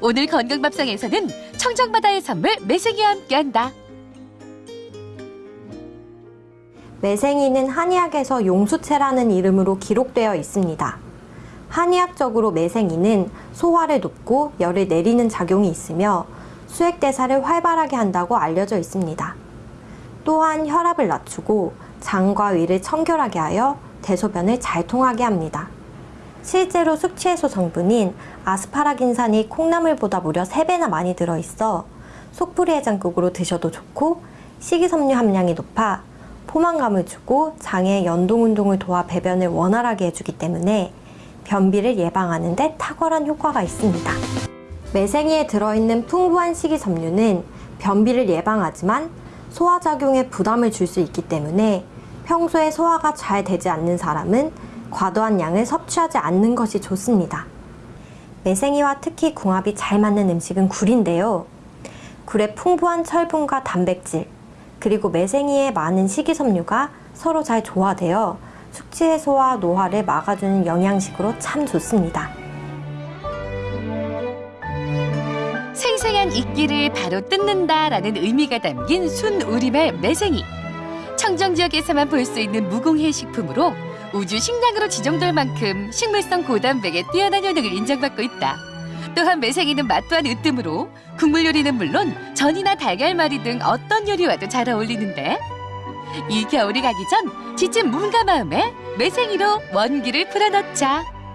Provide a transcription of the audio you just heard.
오늘 건강밥상에서는 청정바다의 선물 매생이와 함께한다. 매생이는 한의학에서 용수채라는 이름으로 기록되어 있습니다. 한의학적으로 매생이는 소화를 돕고 열을 내리는 작용이 있으며 수액대사를 활발하게 한다고 알려져 있습니다. 또한 혈압을 낮추고 장과 위를 청결하게 하여 대소변을 잘 통하게 합니다. 실제로 숙취해소 성분인 아스파라긴산이 콩나물보다 무려 3배나 많이 들어있어 속풀이 해장국으로 드셔도 좋고 식이섬유 함량이 높아 포만감을 주고 장의 연동운동을 도와 배변을 원활하게 해주기 때문에 변비를 예방하는 데 탁월한 효과가 있습니다. 매생이에 들어있는 풍부한 식이섬유는 변비를 예방하지만 소화작용에 부담을 줄 수 있기 때문에 평소에 소화가 잘 되지 않는 사람은 과도한 양을 섭취하지 않는 것이 좋습니다. 매생이와 특히 궁합이 잘 맞는 음식은 굴인데요. 굴의 풍부한 철분과 단백질, 그리고 매생이의 많은 식이섬유가 서로 잘 조화되어 숙취 해소와 노화를 막아주는 영양식으로 참 좋습니다. 생생한 이끼를 바로 뜯는다라는 의미가 담긴 순 우리말 매생이. 청정 지역에서만 볼 수 있는 무공해 식품으로 우주 식량으로 지정될 만큼 식물성 고단백의 뛰어난 효능을 인정받고 있다. 또한 매생이는 맛 또한 으뜸으로 국물 요리는 물론 전이나 달걀말이 등 어떤 요리와도 잘 어울리는데 이 겨울이 가기 전 지친 몸과 마음에 매생이로 원기를 풀어넣자.